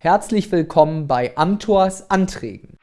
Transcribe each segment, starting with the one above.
Herzlich willkommen bei Amtors Anträgen.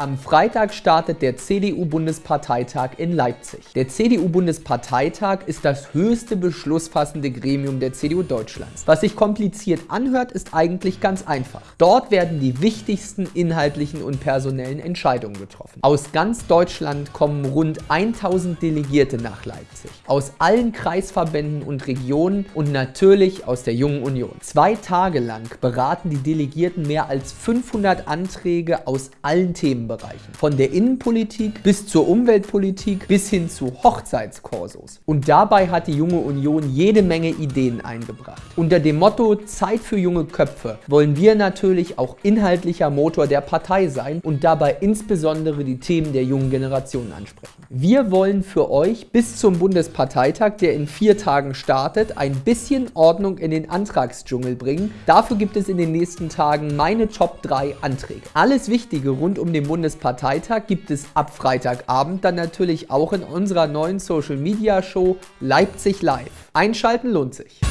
Am Freitag startet der CDU-Bundesparteitag in Leipzig. Der CDU-Bundesparteitag ist das höchste beschlussfassende Gremium der CDU Deutschlands. Was sich kompliziert anhört, ist eigentlich ganz einfach. Dort werden die wichtigsten inhaltlichen und personellen Entscheidungen getroffen. Aus ganz Deutschland kommen rund 1000 Delegierte nach Leipzig. Aus allen Kreisverbänden und Regionen und natürlich aus der Jungen Union. Zwei Tage lang beraten die Delegierten mehr als 500 Anträge aus allen Themen Bereichen. Von der Innenpolitik bis zur Umweltpolitik bis hin zu Hochzeitskorsos. Und dabei hat die Junge Union jede Menge Ideen eingebracht. Unter dem Motto Zeit für junge Köpfe wollen wir natürlich auch inhaltlicher Motor der Partei sein und dabei insbesondere die Themen der jungen Generation ansprechen. Wir wollen für euch bis zum Bundesparteitag, der in vier Tagen startet, ein bisschen Ordnung in den Antragsdschungel bringen. Dafür gibt es in den nächsten Tagen meine Top 3 Anträge. Alles Wichtige rund um den Bundesparteitag Bundesparteitag gibt es ab Freitagabend dann natürlich auch in unserer neuen Social Media Show Leipzig Live. Einschalten lohnt sich.